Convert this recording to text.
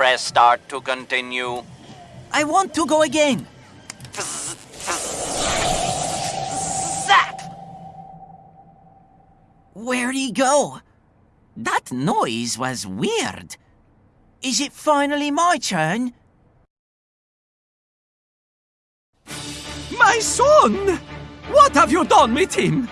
press start to continue. I want to go again. Zap! Where'd he go? That noise was weird. Is it finally my turn? My son! What have you done with him?